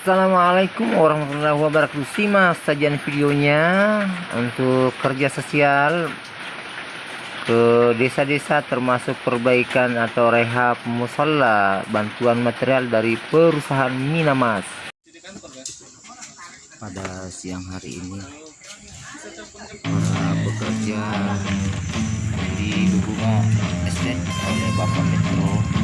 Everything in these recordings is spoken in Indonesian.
Assalamualaikum warahmatullahi wabarakatuh. Simak sajian videonya Untuk kerja sosial Ke desa-desa termasuk perbaikan atau rehab musola Bantuan material dari perusahaan Minamas. Pada siang hari ini Para bekerja di Estate oleh Bapak Metro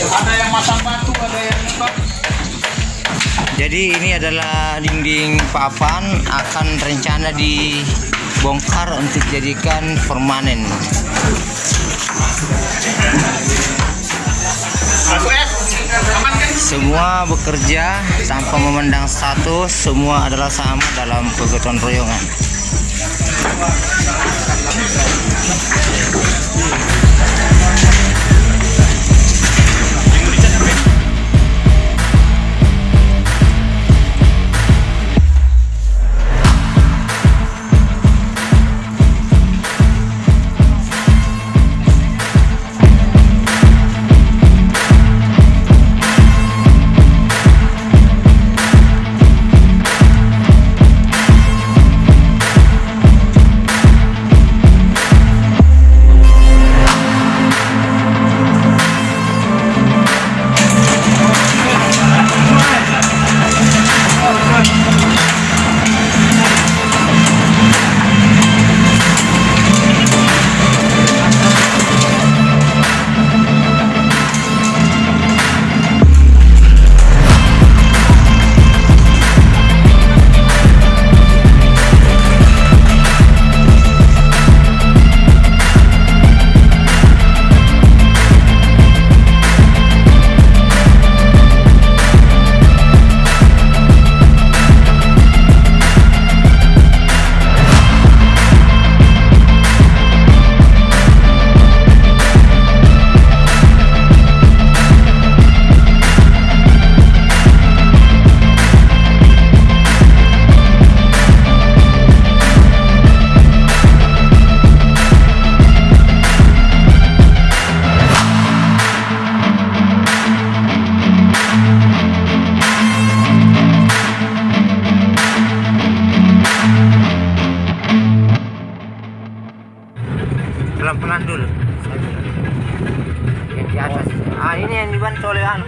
Ada yang masang batu, ada yang nembak. Jadi ini adalah dinding papan akan rencana dibongkar untuk jadikan permanen. Ya? Semua bekerja tanpa memandang status, semua adalah sama dalam kegotong royongan. Pelan-pelan dulu yang di atas. Ah ini yang dibantu oleh anu